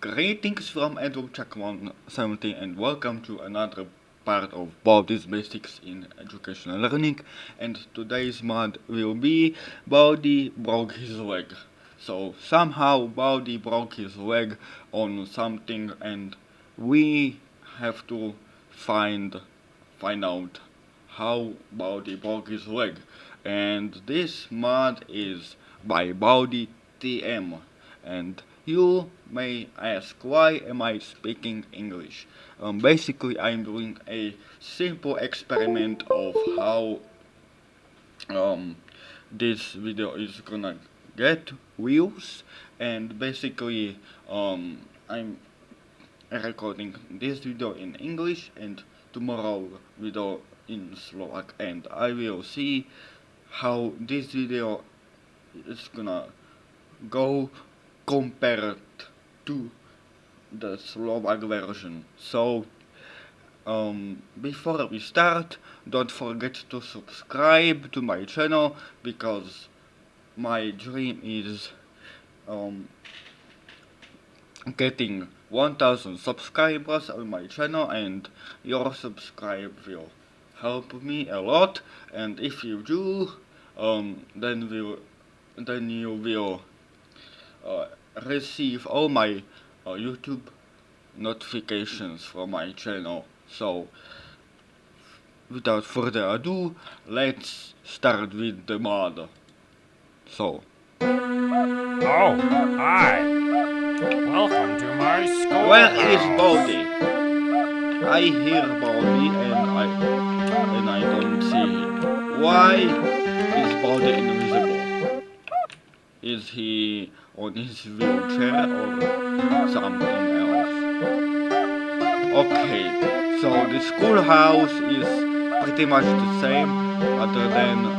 Greetings from Edward Check 117 and welcome to another part of Baldi's Basics in Educational Learning. And today's mod will be Baldi broke his leg. So somehow Baldi broke his leg on something and we have to find find out how Baldi broke his leg. And this mod is by Baldi TM and you may ask why am I speaking English? Um, basically I'm doing a simple experiment of how um, this video is gonna get views and basically um, I'm recording this video in English and tomorrow video in Slovak and I will see how this video is gonna go compared to the Slovak version. So, um, before we start, don't forget to subscribe to my channel because my dream is um, getting 1000 subscribers on my channel and your subscribe will help me a lot and if you do um, then will then you will uh, receive all my uh, YouTube notifications from my channel. So, without further ado, let's start with the mod. So. Oh, hi. Welcome to my school. Where is Baldi? I hear Baldi and I and I don't see him. Why is Baldi invisible? Is he on his wheelchair or something else. Okay, so the schoolhouse is pretty much the same other than the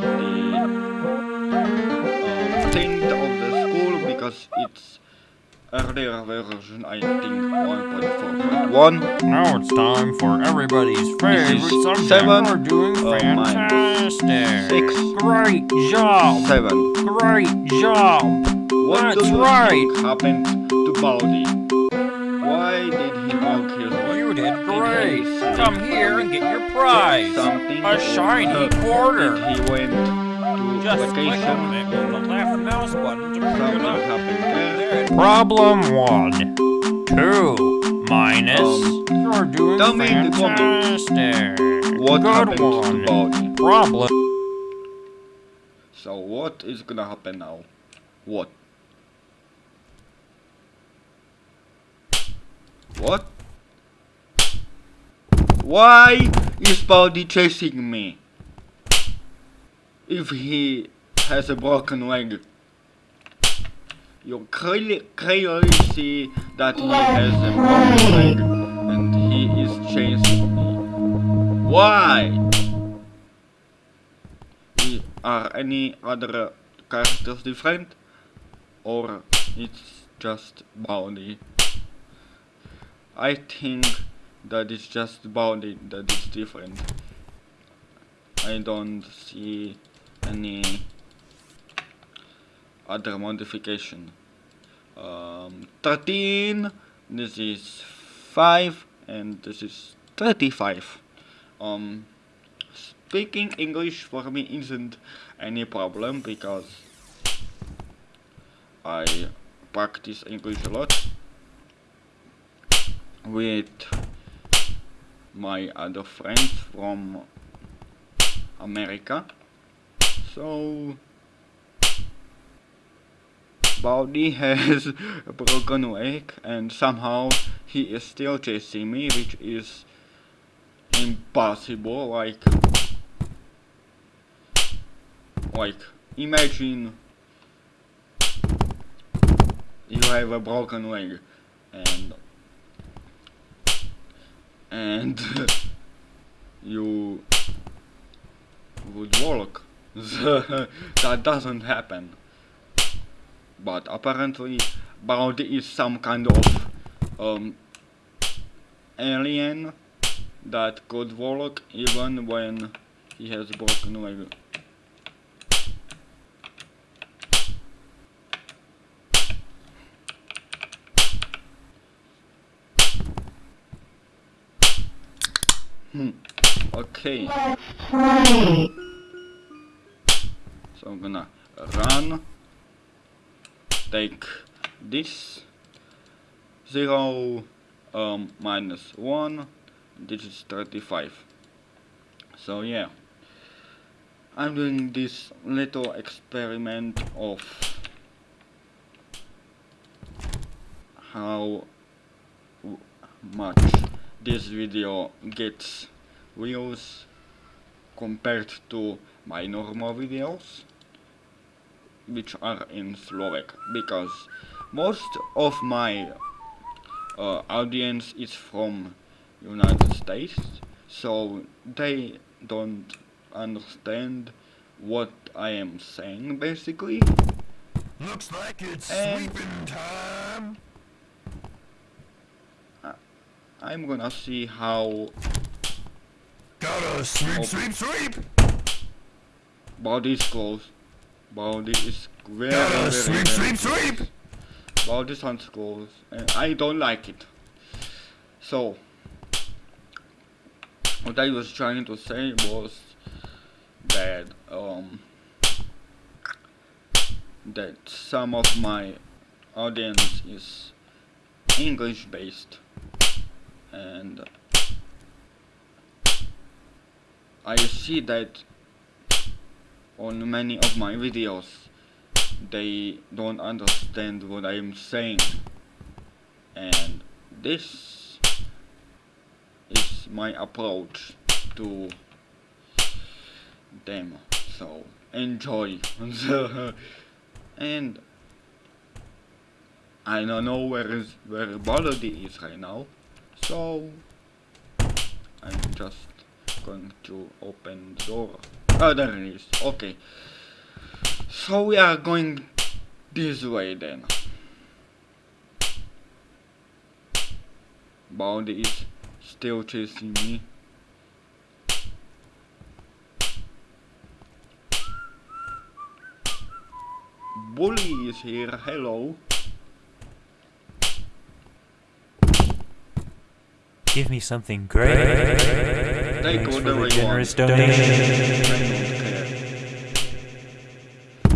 uh, thing of the school because it's earlier version I think 1.4.1 Now it's time for everybody's favorite subject. seven, We're doing fantastic. six, Great job. 7 Great job. What That's do right. think happened to Baldi? Why did he walk his way? You did Did great. he sleep? Come here and get your prize. Something A shiny quarter. He went to Just click on it with the left mouse button to bring Something it up. happened there. There. Problem one. Two. Minus. Um, You're doing tell me the problem. fantastic. What Good happened one. to Baldi? Problem. So what is gonna happen now? What? What? Why is Baldi chasing me? If he has a broken leg. You clearly, clearly see that he has a broken leg and he is chasing me. Why? Are any other characters different? Or it's just Baldi? I think that it's just Baldi that is different. I don't see any other modification. Um, 13, this is 5, and this is 35. Um, speaking English for me isn't any problem because I practice English a lot with my other friends from America. So Baldi has a broken leg and somehow he is still chasing me which is impossible like like imagine you have a broken leg and and you would walk. That doesn't happen. But apparently Baldi is some kind of um, alien that could walk even when he has broken leg Okay. So I'm gonna run. Take this. 0 um, minus 1. This is 35. So yeah. I'm doing this little experiment of how much this video gets views compared to my normal videos which are in Slovak because most of my uh, audience is from United States so they don't understand what I am saying basically Looks like it's And- sleeping time. I'm gonna see how Gotta sweep, sweep, sweep. Baldi is close Baldi is very Gotta very, sweep, very sweep, sweep. Baldi sounds close and I don't like it so what I was trying to say was that um that some of my audience is English based and I see that on many of my videos they don't understand what I am saying. And this is my approach to them. So enjoy. And I don't know where is where Baldi is right now so I'm just going to open the door. Oh there it is. Okay. So we are going this way then. Baldi is still chasing me. Bully is here, hello. Give me something great. Thanks for the generous want. donation.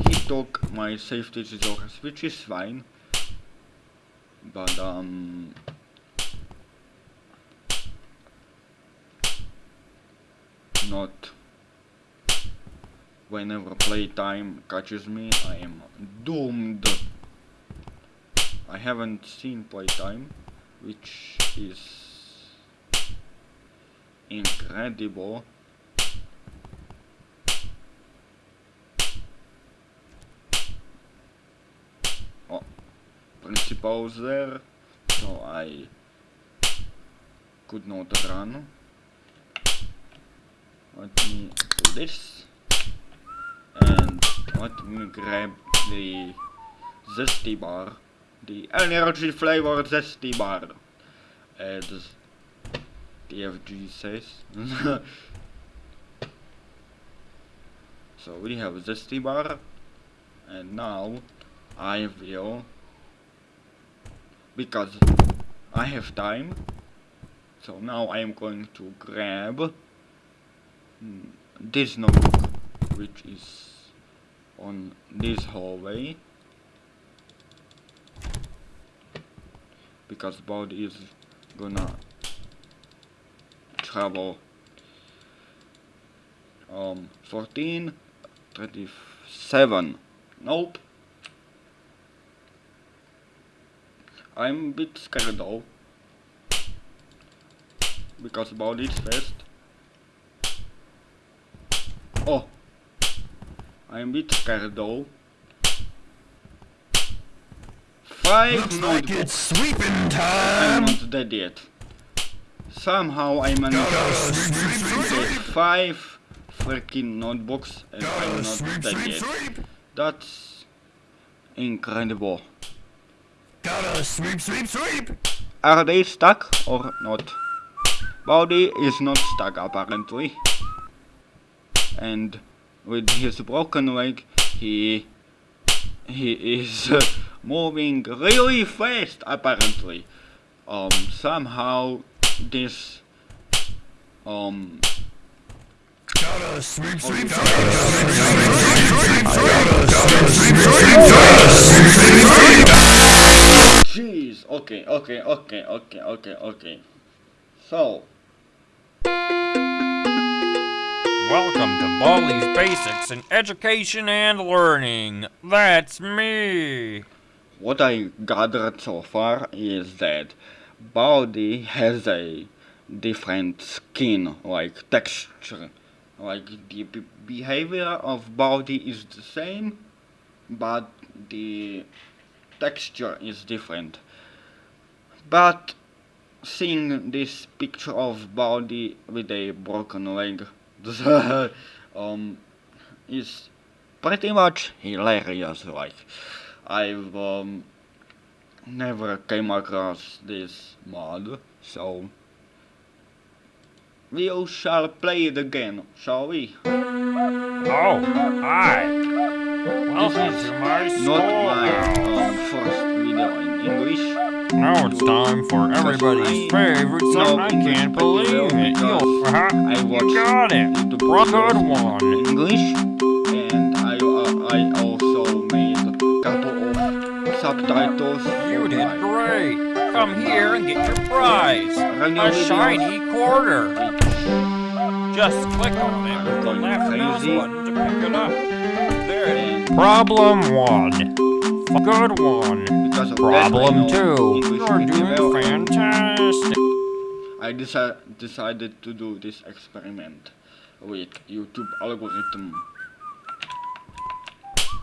He took my safety scissors, which is fine. But um not whenever playtime catches me I am doomed. I haven't seen playtime which is incredible. Oh, principal's there, so I could not run. Let me do this, and let me grab the zesty bar, the energy flavored zesty bar, as TFG says. so we have zesty bar, and now I will, because I have time, so now I am going to grab mm, this notebook, which is on this hallway, because Baldi is gonna travel um 14 37 nope. I'm a bit scared though. Because Baldi is fast oh. I'm a bit scared though. Five Looks like it's sweeping I'm time. not dead yet. Somehow I managed to get five freaking notebooks and I'm not dead yet. That's incredible. Gotta sweep, sweep, sweep. Are they stuck or not? Baldi is not stuck apparently. And with his broken leg he he is moving really fast apparently. Um somehow this um Gotta sweep, sweep, jeez okay okay okay okay okay okay so Welcome to Baldi's Basics in Education and Learning. That's me. what I gathered so far is that Baldi has a different skin, like texture. Like the be- behavior of Baldi is the same, but the texture is different. But seeing this picture of Baldi with a broken leg um, is pretty much hilarious. Like I've um, never came across this mod, so we shall play it again, shall we? Oh, hi. Welcome to my Not my um, first video in English. Now it's time for everybody's favorite song. I can't believe it. You, uh-huh, I you watched got it. YouTube Good one. English, and I uh, I also made a couple You did great. Come here and get your prize. A shiny quarter. Just click on it with the left mouse button to pick it up. There it is. Problem one. Good one. because of that, I Problem two. You're doing fantastic. I deci- decided to do this experiment with YouTube algorithm.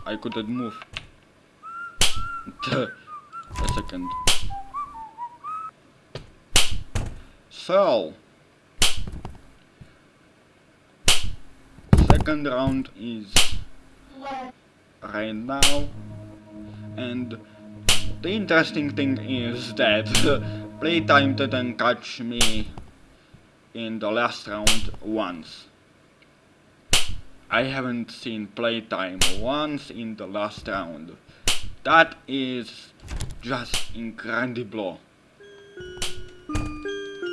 I couldn't move. A second. So, second round is right now, and the interesting thing is that playtime didn't catch me in the last round once. I haven't seen playtime once in the last round. That is just incredible.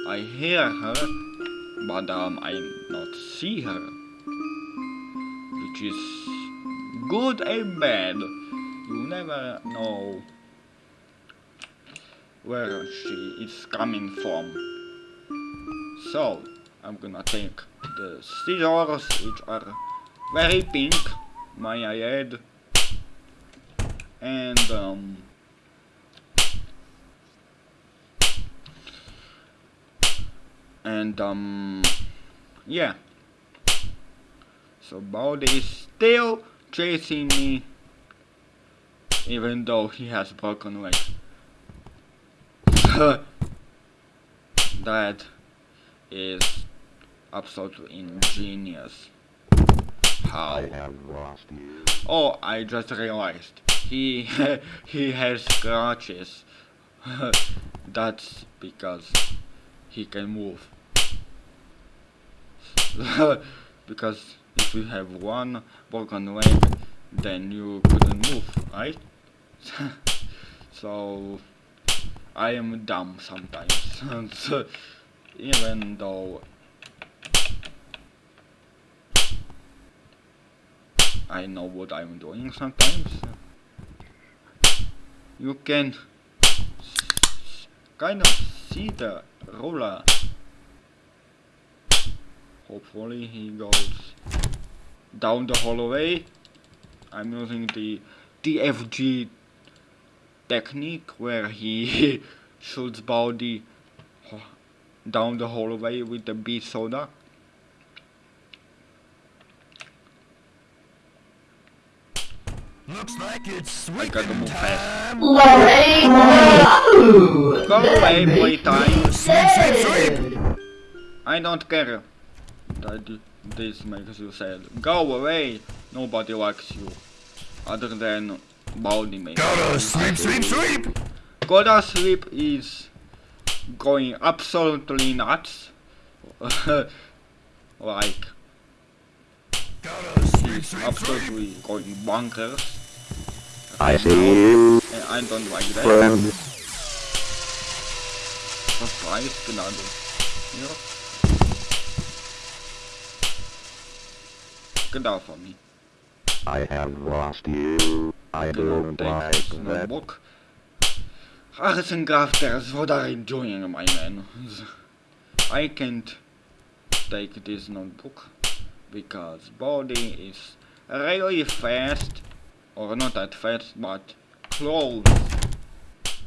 I hear her, but um, I not see her, which is good and bad. You never know where she is coming from. So, I'm gonna take the scissors, which are very pink, may I add, and um, and um, yeah. So Baldi is still chasing me, even though he has broken leg. that is absolutely ingenious. How? Oh, I just realized he he has scratches. That's because he can move. because if you have one broken leg, then you couldn't move, right? so I am dumb sometimes, So, even though I know what I'm doing sometimes. You can kind of see the roller Hopefully he goes down the hallway. I'm using the DFG technique where he shoots Baldi down the hallway with the B soda. Looks like it's I gotta sweeping move fast. time. Go away, playtime. Sweep, sweep, sweep. I don't care that this makes you sad. Go away. Nobody likes you. Other than Baldi maybe. Gotta sweep, sweep, sweep. Gotta Sweep is going absolutely nuts. like Gotta sweep, sweep, sweep. absolutely going bonkers. I see you, äh, And I don't like that. friend. Was preis genau. Ja. Get out from me. I have lost you. I don't like that. notebook. Arts and crafters, what are you doing, my man? I can't take this notebook because Baldi is really fast, or not at first but close,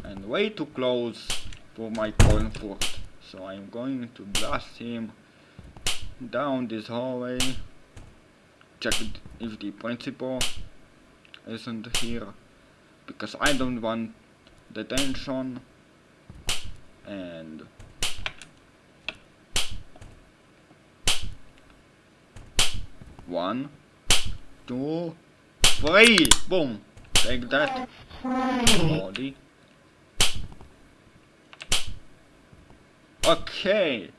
and way too close for my comfort. So I'm going to blast him down this hallway. Check if the principal isn't here because I don't want detention and one two three boom take that Baldi okay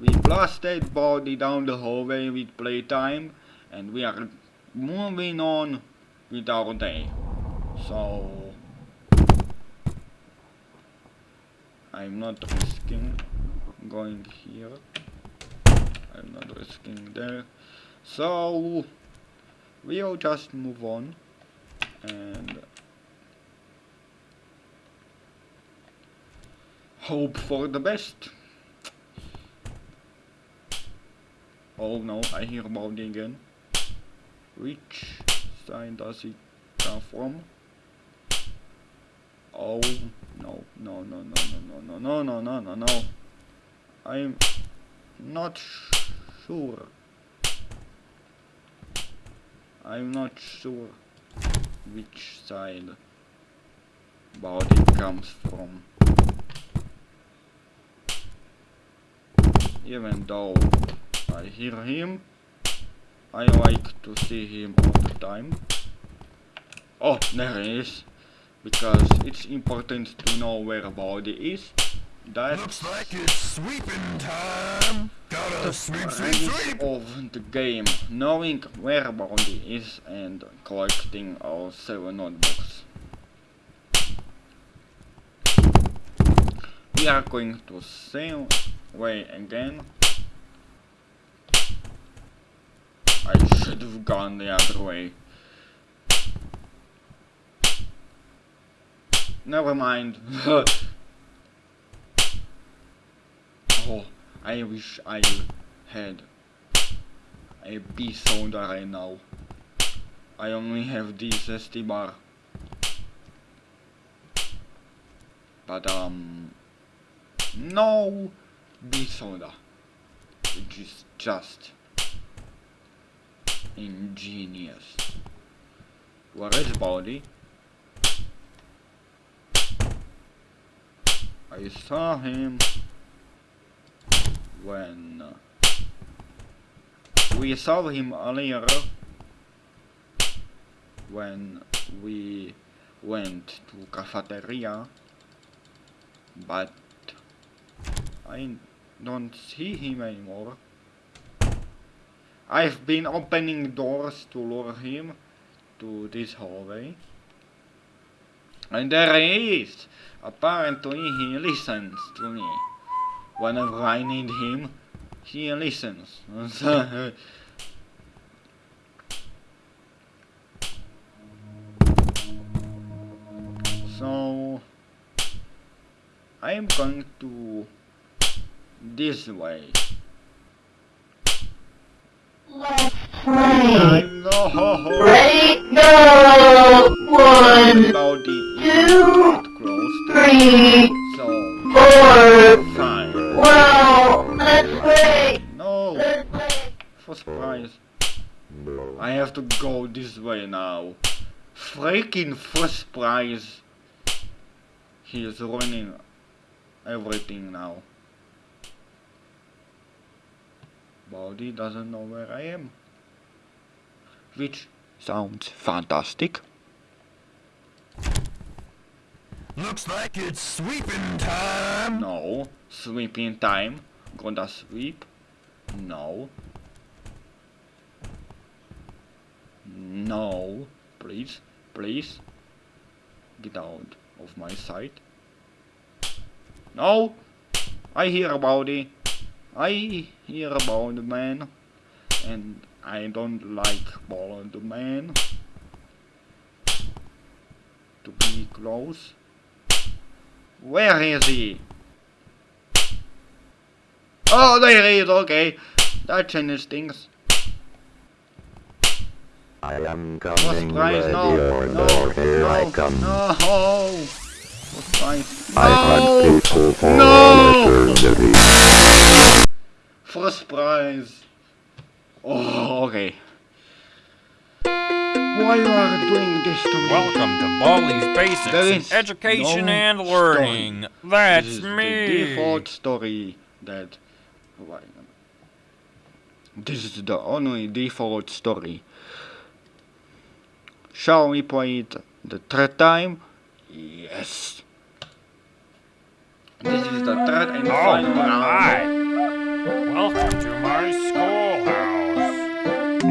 we blasted Baldi down the hallway with playtime and we are moving on with our day. So I'm not risking going here. I'm not risking there. So we'll just move on and hope for the best. Oh no, I hear about again. Which side does it come from? Oh no no no no no no no no no no no I'm not sure. I'm not sure which side Baldi comes from. Even though I hear him, I like to see him all the time. Oh, there he is. Because it's important to know where Baldi is. That's Looks like it's sweeping time. Sweep, sweep. of the game. Knowing where Baldi is and collecting our seven notebooks. We are going to same way again. I should have gone the other way. Never mind. oh, I wish I had a B soda right now. I only have this zesty bar. But um no B soda. Which is just ingenious. Where is Baldi? I saw him when uh, we saw him earlier when we went to cafeteria but I don't see him anymore. I've been opening doors to lure him to this hallway. And there he is. Apparently he listens to me whenever I need him he listens so I am going to this way Let's play. Ready? Go! One, two, three, four. Well, let's play. no. Let's play. for surprise. I have to go this way now. Freaking first prize he is running everything now. Baldi doesn't know where I am. Which sounds fantastic Looks like it's sweeping time. no. Sweeping time. Gonna sweep. No. No. Please. Please. Get out of my sight. No. I hear about it. I hear about the man. And I don't like the man. To be close. Where is he? Oh, there he is. Okay, that changes things. I am coming, prize, ready no, or no, not, here no, I come. no. First prize, I hunt no. people for No! eternity. First prize. Oh, okay. Why you are doing this to me? Welcome to Baldi's Basics in Education no and story. Learning. That's this is me. the default story that. This is the only default story. Shall we play it the third time? Yes. This is the third and Oh, final round. Welcome to my schoolhouse.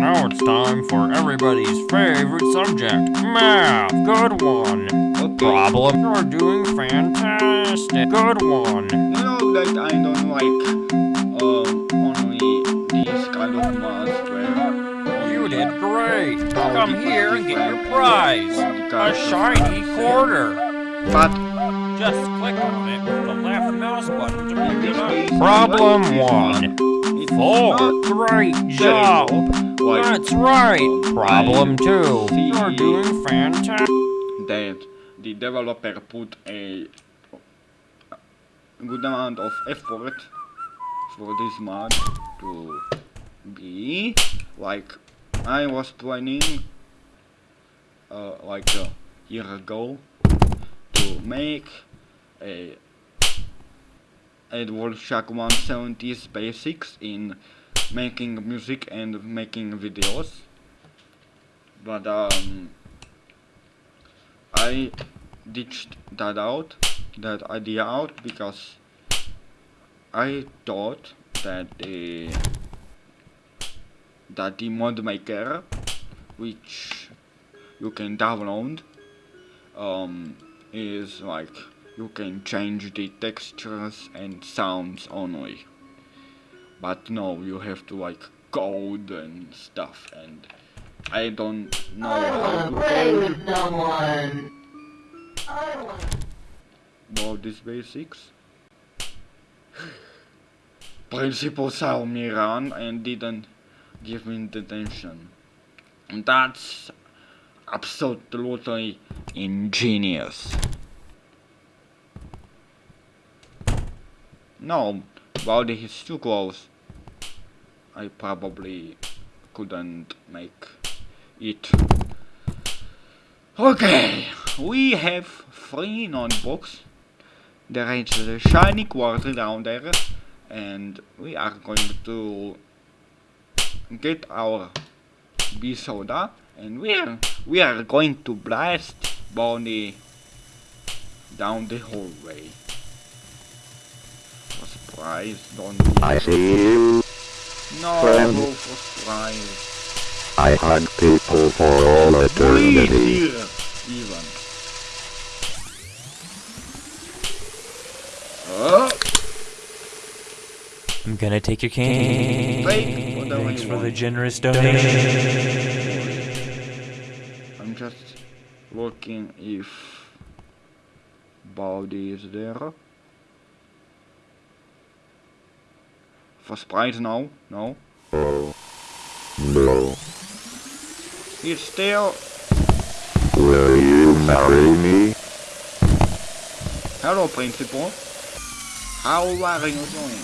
Now it's time for everybody's favorite subject, math. Good one. Okay. Problem. You're doing fantastic. Good one. You know that I don't like um only these kind of maths where You did great. Come here and get your prize. A shiny quarter. But Just click on it with the left mouse button to pick it up. Problem one. Four. not Great job. like That's right. Problem two. You're doing fantastic. that the developer put a good amount of effort for this mod to be like I was planning uh, like a year ago to make a Edward Shack 170's basics in making music and making videos. But um I ditched that out, that idea out, because I thought that the that the mod maker, which you can download, um, is like you can change the textures and sounds only. But no, you have to like code and stuff, and I don't know I how wanna to play code. with someone. I wanna about these basics. Principal saw me run and didn't give me the attention. That's absolutely ingenious. No, Baldi is too close. I probably couldn't make it. Okay, we have three notebooks. There is a shiny quarter down there, and we are going to get our bee soda, and we are we are going to blast Bonnie down the hallway. For surprise, don't do I see you. no friend. go for surprise. I hunt people for all Please eternity. here, even. Oh, I'm gonna take your cane. Take whatever Thanks you for the generous donation. I'm just looking if Baldi is there. For Sprite, no, no. Oh, no. He's still. Will you marry me? Hello, Principal. How are you doing?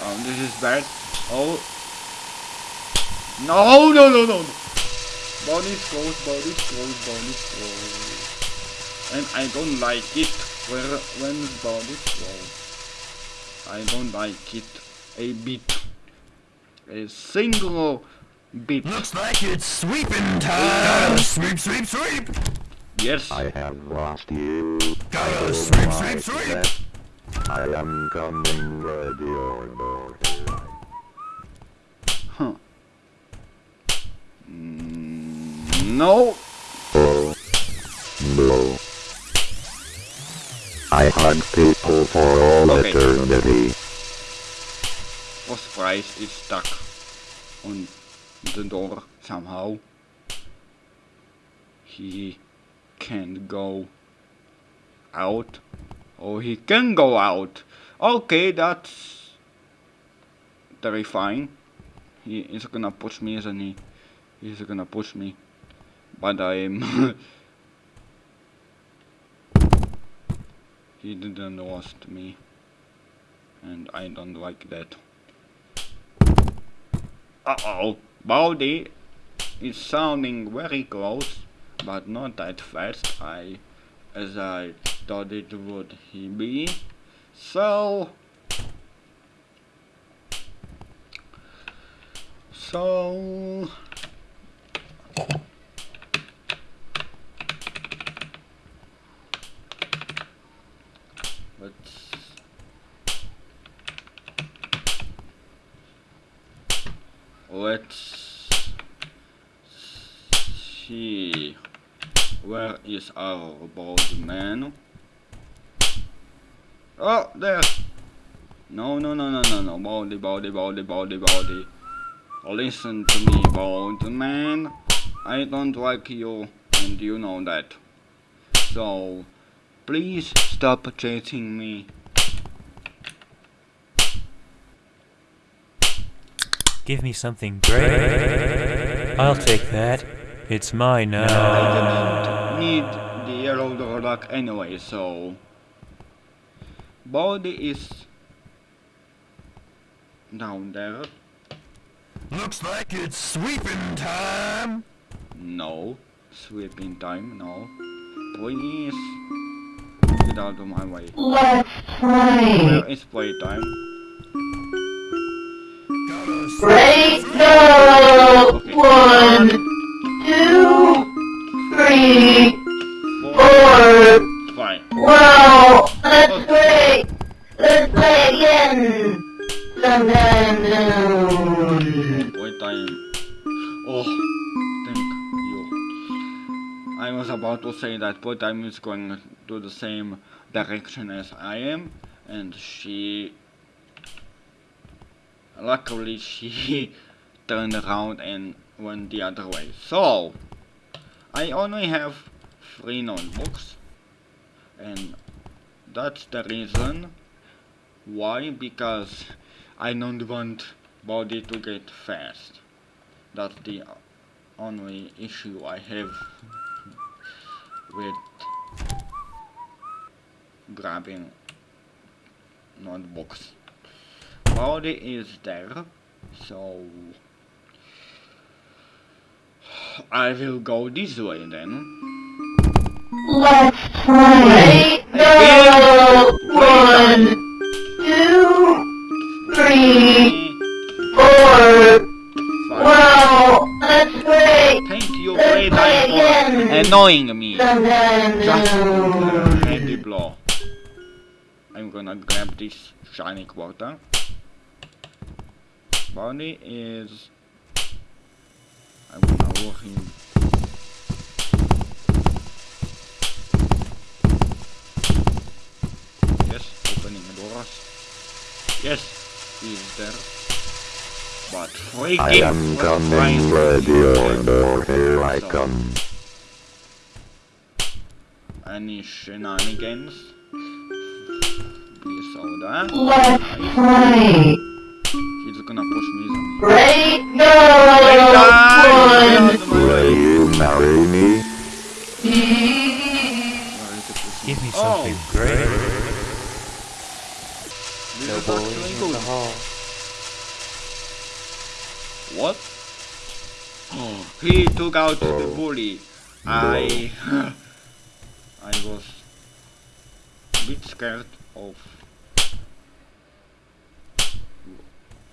Um, this is bad. Oh. No, no, no, no, no. Baldi's close, Baldi's close, Baldi's close. And I don't like it where, when Baldi's close. I don't like it a bit. A single bit. Looks like it's sweeping time. Sweep, sweep, sweep. Yes. I have lost you. Gotta sweep, sweep, sweep. I am coming ready or not. Huh. Mm, no. Oh, no. I hunt people for all Okay. eternity. prize is stuck on the door somehow. He can't go out. Oh, he can go out. Okay, that's terrifying. He is gonna push me, isn't he? He's gonna push me. But I'm... he didn't lost me. And I don't like that. Uh-oh. Baldi is sounding very close, but not that fast. I, as I thought it would he be. So... So... Let's let's see where is our bald man. Oh there. No no no no no no. Baldy baldy baldy baldy baldy. Listen to me bald man. I don't like you and you know that. So please stop chasing me. Give me something great. I'll take that. It's mine now. didn't need the yellow Dorlock anyway, so Baldi is down there. Looks like it's sweeping time. No, sweeping time. No, please get out of my way. Let's play. Where is playtime? Gotta Ready, go! One, two, three, four. Fine. Wow, that's great. Let's play again. Sometime soon. Playtime. Oh, thank you. Oh, I was about to say that playtime is going to the same direction as I am, and she luckily she turned around and went the other way. So I only have three notebooks and that's the reason why because I don't want Baldi to get fast. That's the only issue I have with grabbing notebooks. Baldi is there, so I will go this way then. Let's play. Go! One, two, three, four. Fine. Wow, that's great. Thank you, Let's play for again. annoying me. Just blow. I'm gonna grab this shiny quarter. Bonnie is. I'm gonna him. Yes, opening the doors. Yes, he's there. But freaking I am coming, ready or here I come. Any shenanigans? Be soda. Let's Nice. play. He's gonna push me, isn't he? Hall. What? Oh, he took out the oh. bully. I I was a bit scared of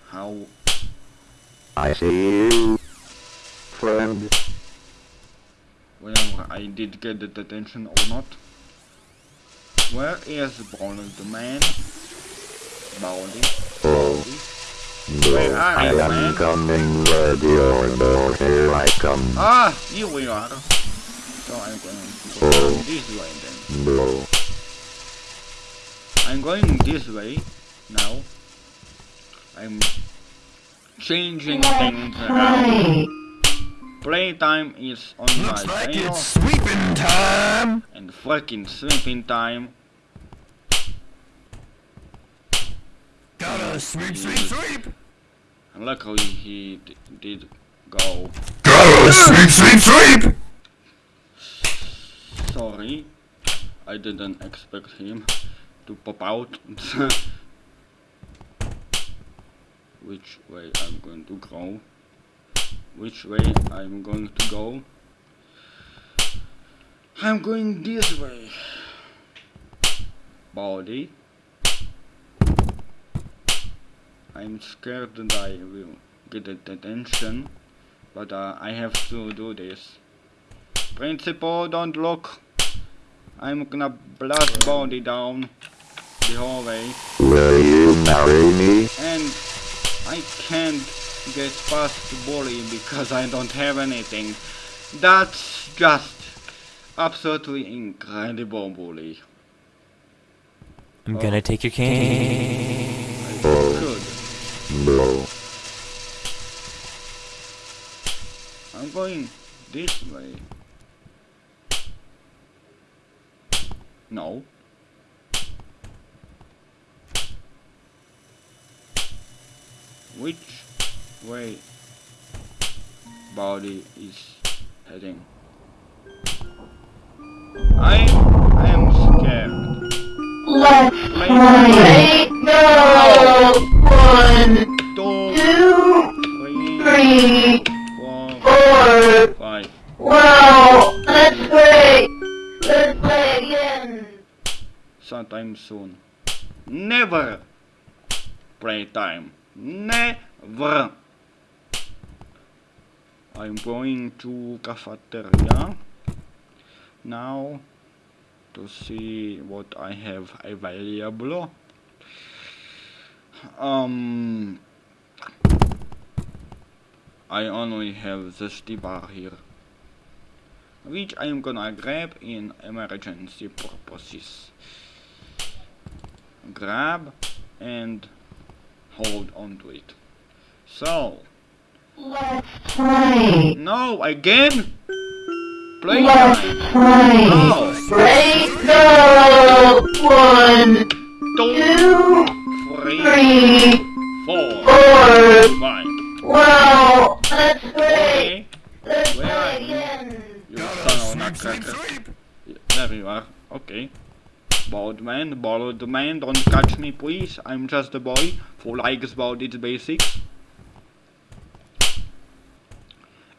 how I see you, friend. whether I did get the detention or not. Where is Bonald the man? Baldy. No, Where are I you, am man? coming, ready or here I come. Ah, here we are. So I'm going to go Oh. this way then. No, I'm going this way now. I'm changing things around. Playtime is on Looks my like tail it's sweeping time. and fucking sleeping time. Gotta sweep, sweep, sweep. And luckily he d- did go. Gotta sweep, sweep, sweep. Sorry, I didn't expect him to pop out. Which way I'm going to go? Which way I'm going to go? I'm going this way. Body. I'm scared that I will get a detention, but uh, I have to do this. Principal, don't look. I'm gonna blast Baldi down the hallway Will you marry me? and I can't get past the bully because I don't have anything. That's just absolutely incredible bully. I'm gonna take your cane. Good. No. I'm going this way. No. Which way Baldi is heading? I am scared. Let's Play. Go. Sometime soon. Never playtime. Never. I'm going to cafeteria now to see what I have available. Um, I only have this bar here, which I'm gonna grab in emergency purposes grab and hold on to it. So, Let's play. no, again? Play Let's time. play. No, Play. Go. One, two, two, three, three, man, don't catch me please. I'm just a boy who likes about its basics.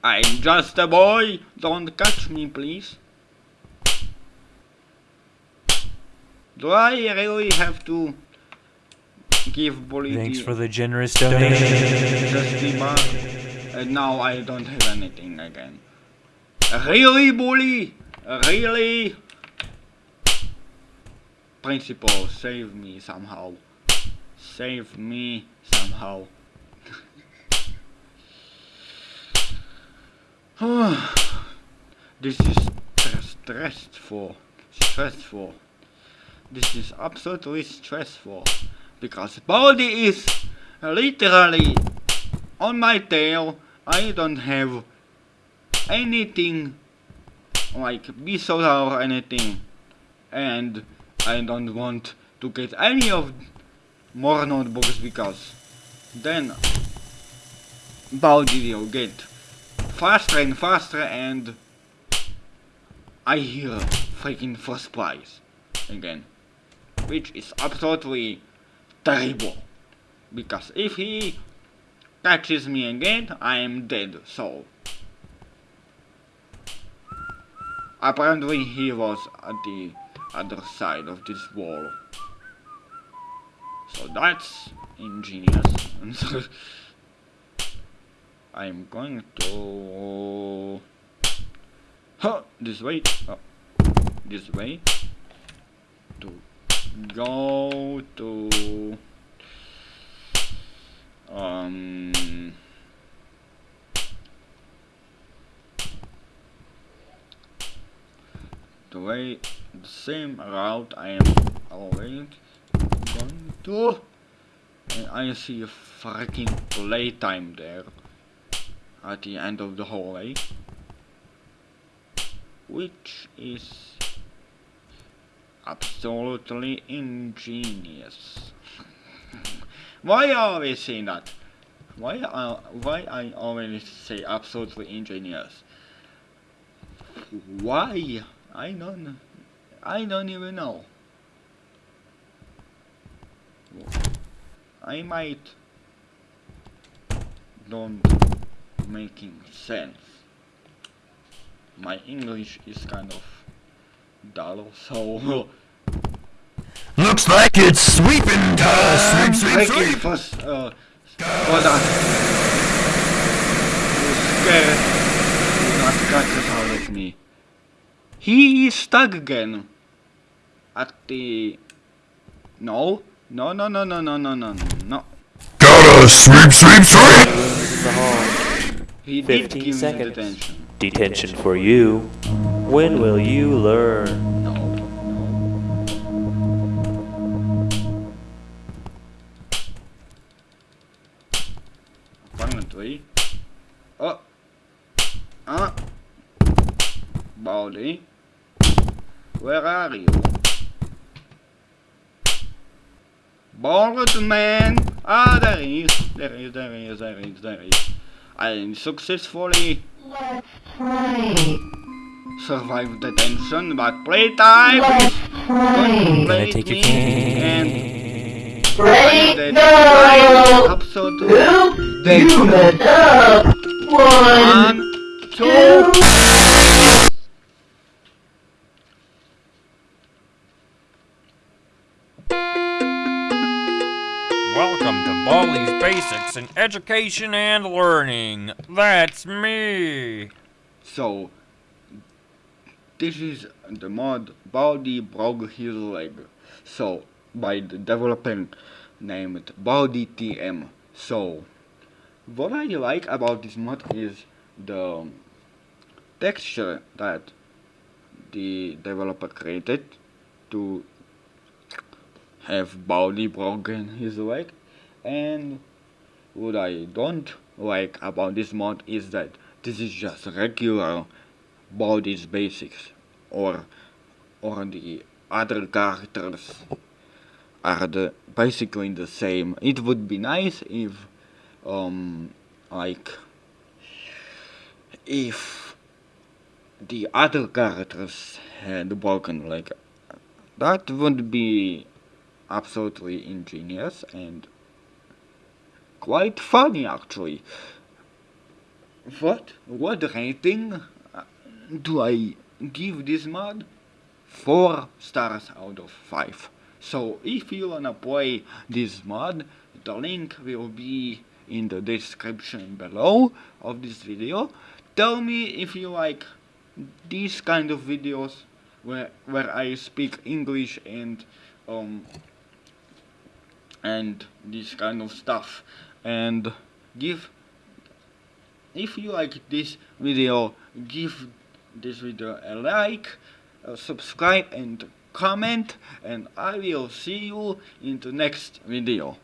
I'm just a boy, don't catch me please. Do I really have to give bully Thanks for the generous donation. just? And uh, now I don't have anything again. Really, bully? Really? Principal, save me somehow. Save me somehow. this is stressful. Stressful. This is absolutely stressful. Because Baldi is literally on my tail. I don't have anything like BSODA or anything. And I don't want to get any of more notebooks because then Baldi will get faster and faster and I hear freaking first prize again. Which is absolutely terrible. Because if he catches me again, I am dead, so apparently he was at the other side of this wall. So that's ingenious. I'm going to huh, this way. Oh, this way to go to um the way the same route I am always going to. And I see a freaking playtime there at the end of the hallway which is absolutely ingenious. Why are we saying that? Why are why I always say absolutely ingenious? Why? I don't I don't even know I might don't making sense. My English is kind of dull, so Looks like it's sweeping time. Sweep, I sweep, can sweep. first uh hold on. You scared not catch us out with me. He is stuck again at the... No. No, no, no, no, no, no, no, no. Gotta sweep, sweep, sweep! He did give seconds. detention. Detention for you. When will you learn? No. Apparently. Oh. Ah. Baldi. Where are you? Bald man! Ah, there he is. There he is, there he is, there he is, there he is. I successfully Let's play. survived detention, but playtime Let's is play. Gonna take your and Ready, that go! absolutely Oop, you messed up. One, one, two. two. In Education and Learning. That's me. So, this is the mod Baldi broke his leg. So, by the developer named Baldi TM. So, what I like about this mod is the texture that the developer created to have Baldi broken his leg and what I don't like about this mod is that this is just regular Baldi's basics or or the other characters are the basically the same. It would be nice if um like if the other characters had broken like That would be absolutely ingenious and quite funny actually. What what rating uh, do I give this mod? Four stars out of five. So if you wanna play this mod, the link will be in the description below of this video. Tell me if you like these kind of videos where where I speak English and um and this kind of stuff and give if you like this video give this video a like subscribe and comment and I will see you in the next video